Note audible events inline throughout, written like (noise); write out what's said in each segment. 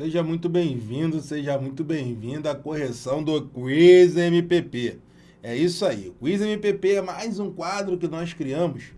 Seja muito bem-vindo, seja muito bem-vinda à correção do Quiz MPP. É isso aí, o Quiz MPP é mais um quadro que nós criamos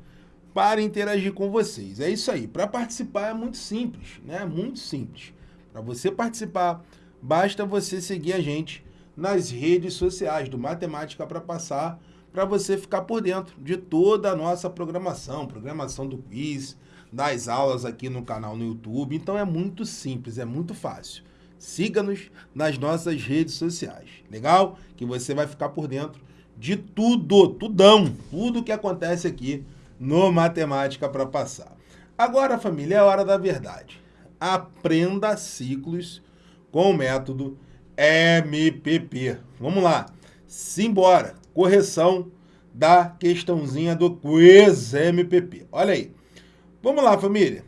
para interagir com vocês. É isso aí, para participar é muito simples, né? Muito simples. Para você participar, basta você seguir a gente nas redes sociais do Matemática para Passar, para você ficar por dentro de toda a nossa programação, programação do quiz, das aulas aqui no canal no YouTube. Então é muito simples, é muito fácil. Siga-nos nas nossas redes sociais, legal? Que você vai ficar por dentro de tudo, tudão, tudo que acontece aqui no Matemática para Passar. Agora, família, é hora da verdade. Aprenda ciclos com o método MPP. Vamos lá. Simbora. Correção da questãozinha do quiz MPP. Olha aí. Vamos lá, família.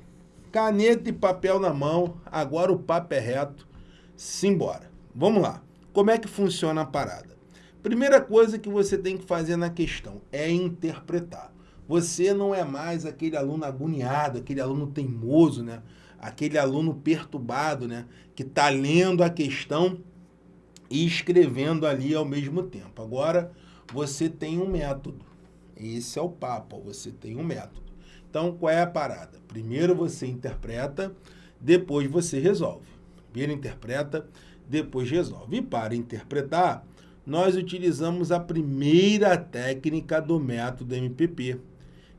Caneta e papel na mão. Agora o papo é reto. Simbora. Vamos lá. Como é que funciona a parada? Primeira coisa que você tem que fazer na questão é interpretar. Você não é mais aquele aluno agoniado, aquele aluno teimoso, né? Aquele aluno perturbado, né? Que está lendo a questão e escrevendo ali ao mesmo tempo. Agora, você tem um método. Esse é o papo, você tem um método. Então, qual é a parada? Primeiro você interpreta, depois você resolve. Primeiro interpreta, depois resolve. E para interpretar, nós utilizamos a primeira técnica do método MPP,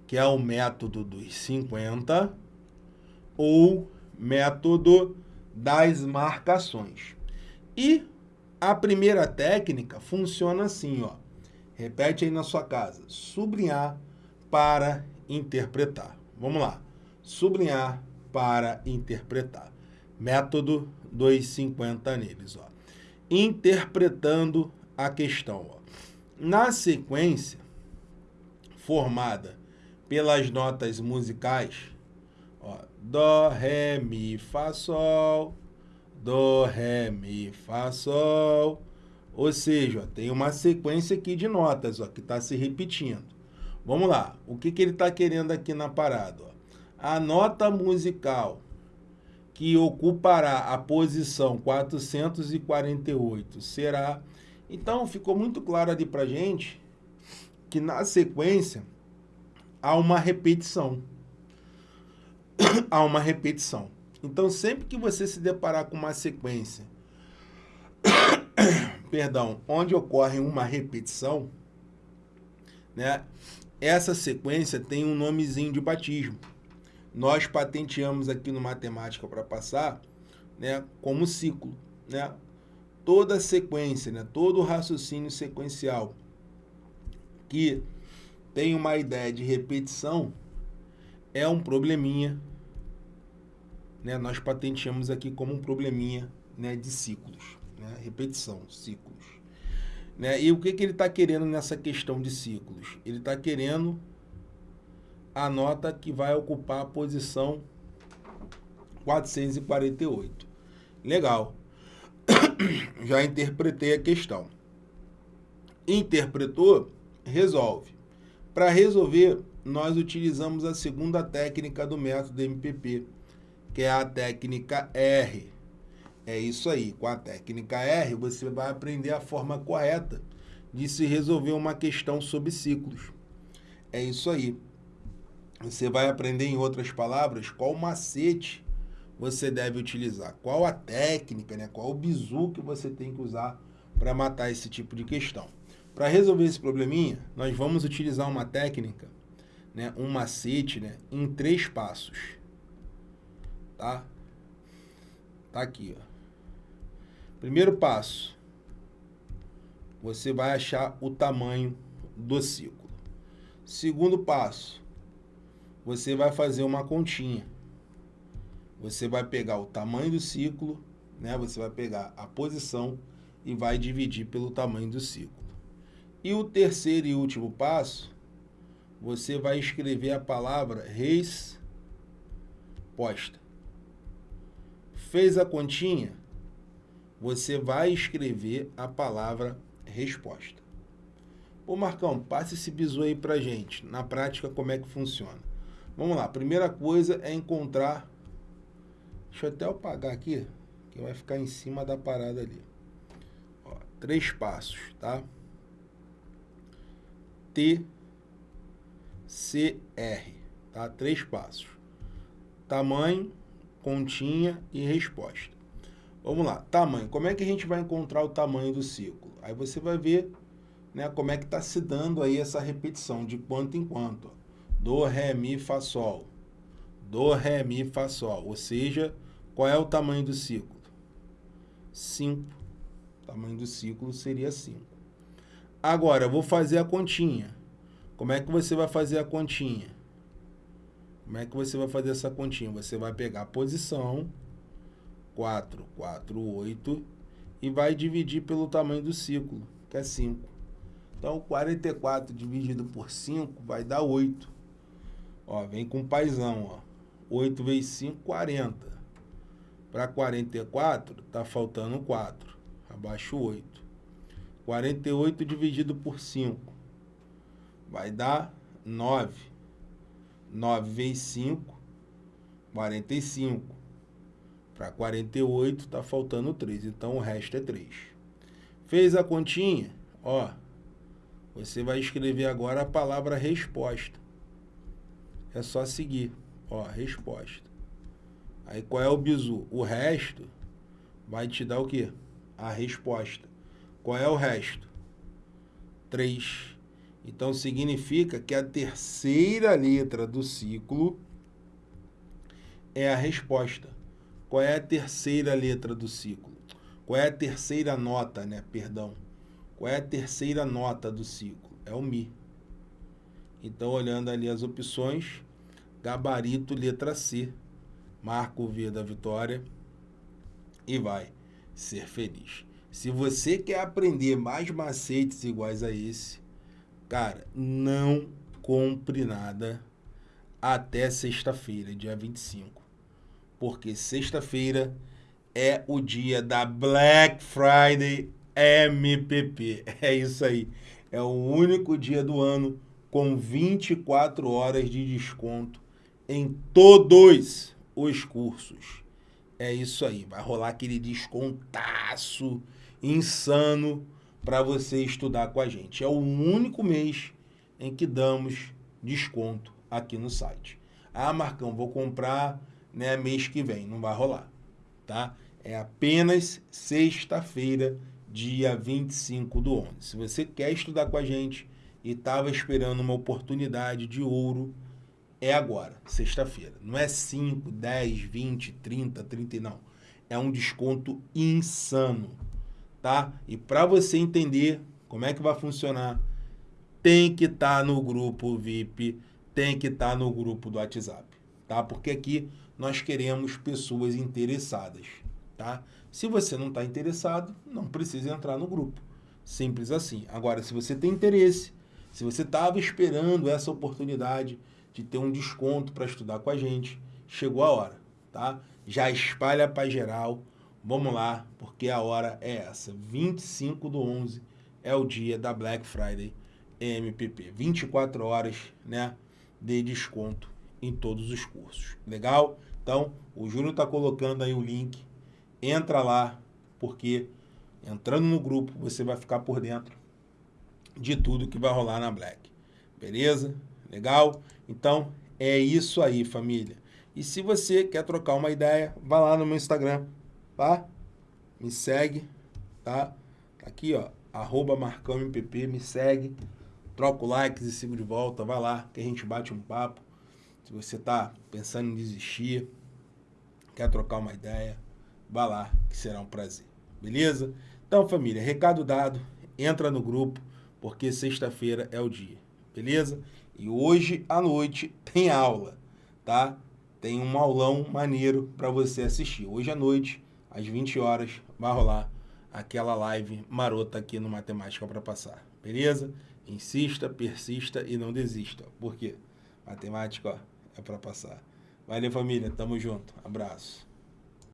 que é o método dos 50 ou método das marcações. E a primeira técnica funciona assim, ó. Repete aí na sua casa. Sublinhar para interpretar. Vamos lá. Sublinhar para interpretar. Método 250 neles. Ó. Interpretando a questão. Ó. Na sequência formada pelas notas musicais, ó, Dó, Ré, Mi, Fá, Sol, Dó, Ré, Mi, Fá, Sol. Ou seja, ó, tem uma sequência aqui de notas ó, que está se repetindo. Vamos lá. O que, que ele está querendo aqui na parada? Ó? A nota musical que ocupará a posição 448 será... Então, ficou muito claro ali para gente que na sequência há uma repetição. (coughs) há uma repetição. Então, sempre que você se deparar com uma sequência, (coughs) perdão, onde ocorre uma repetição, né, essa sequência tem um nomezinho de batismo. Nós patenteamos aqui no Matemática para passar né, como ciclo. Né? Toda sequência, né, todo raciocínio sequencial que tem uma ideia de repetição é um probleminha. Né? Nós patenteamos aqui como um probleminha né, de ciclos. Né? Repetição, ciclos. Né? E o que, que ele está querendo nessa questão de ciclos? Ele está querendo a nota que vai ocupar a posição 448. Legal. (coughs) Já interpretei a questão. Interpretou, resolve. Para resolver, nós utilizamos a segunda técnica do método MPP, que é a técnica R. É isso aí. Com a técnica R, você vai aprender a forma correta de se resolver uma questão sobre ciclos. É isso aí. Você vai aprender, em outras palavras, qual macete você deve utilizar, qual a técnica, né? qual o bizu que você tem que usar para matar esse tipo de questão. Para resolver esse probleminha, nós vamos utilizar uma técnica, né? um macete, né? em três passos. Tá? Tá aqui, ó. Primeiro passo, você vai achar o tamanho do ciclo. Segundo passo, você vai fazer uma continha. Você vai pegar o tamanho do ciclo, né? você vai pegar a posição e vai dividir pelo tamanho do ciclo. E o terceiro e último passo, você vai escrever a palavra resposta. Fez a continha? Você vai escrever a palavra resposta. Ô Marcão, passe esse bizu aí pra gente. Na prática, como é que funciona? Vamos lá, primeira coisa é encontrar... Deixa eu até apagar aqui, que vai ficar em cima da parada ali. Ó, três passos, tá? T, C, R, tá? Três passos. Tamanho, continha e resposta. Vamos lá, tamanho. Como é que a gente vai encontrar o tamanho do ciclo? Aí você vai ver né, como é que está se dando aí essa repetição, de quanto em quanto. Do, Ré, Mi, Fá, Sol. Do, Ré, Mi, Fá, Sol. Ou seja, qual é o tamanho do ciclo? 5. O tamanho do ciclo seria 5. Agora, eu vou fazer a continha. Como é que você vai fazer a continha? Como é que você vai fazer essa continha? Você vai pegar a posição 4, 4, 8 e vai dividir pelo tamanho do ciclo, que é 5. Então, 44 dividido por 5 vai dar 8. Ó, vem com paizão, ó. 8 vezes 5, 40. Para 44, tá faltando 4. Abaixo 8. 48 dividido por 5 vai dar 9. 9 vezes 5, 45. Para 48 está faltando 3, então o resto é 3. Fez a continha? Ó, você vai escrever agora a palavra resposta. É só seguir, ó, resposta. Aí qual é o bizu? O resto vai te dar o quê? A resposta. Qual é o resto? 3. Então significa que a terceira letra do ciclo é a resposta. Qual é a terceira letra do ciclo? Qual é a terceira nota, né? Perdão. Qual é a terceira nota do ciclo? É o Mi. Então, olhando ali as opções, gabarito letra C. Marca o V da vitória e vai ser feliz. Se você quer aprender mais macetes iguais a esse, cara, não compre nada até sexta-feira, dia 25 porque sexta-feira é o dia da Black Friday MPP. É isso aí. É o único dia do ano com 24 horas de desconto em todos os cursos. É isso aí. Vai rolar aquele descontaço insano para você estudar com a gente. É o único mês em que damos desconto aqui no site. Ah, Marcão, vou comprar né, mês que vem, não vai rolar, tá? É apenas sexta-feira, dia 25 do 11. Se você quer estudar com a gente e estava esperando uma oportunidade de ouro, é agora, sexta-feira. Não é 5, 10, 20, 30, 30, não. É um desconto insano, tá? E para você entender como é que vai funcionar, tem que estar tá no grupo VIP, tem que estar tá no grupo do WhatsApp, tá? Porque aqui nós queremos pessoas interessadas, tá? Se você não está interessado, não precisa entrar no grupo. Simples assim. Agora, se você tem interesse, se você estava esperando essa oportunidade de ter um desconto para estudar com a gente, chegou a hora, tá? Já espalha para geral. Vamos lá, porque a hora é essa. 25 do 11 é o dia da Black Friday MPP. 24 horas, né, de desconto em todos os cursos. Legal? Então, o Júnior está colocando aí o link. Entra lá, porque entrando no grupo você vai ficar por dentro de tudo que vai rolar na Black. Beleza? Legal? Então, é isso aí, família. E se você quer trocar uma ideia, vá lá no meu Instagram, tá? Me segue, tá? Aqui, ó, arroba marcãompp, me segue, troca o likes e sigo de volta, vai lá que a gente bate um papo. Se você está pensando em desistir, quer trocar uma ideia, vá lá, que será um prazer. Beleza? Então, família, recado dado, entra no grupo, porque sexta-feira é o dia. Beleza? E hoje à noite tem aula, tá? Tem um aulão maneiro para você assistir. Hoje à noite, às 20 horas, vai rolar aquela live marota aqui no Matemática para Passar. Beleza? Insista, persista e não desista. Por quê? Matemática, ó, é para passar. Valeu, família. Tamo junto. Abraço.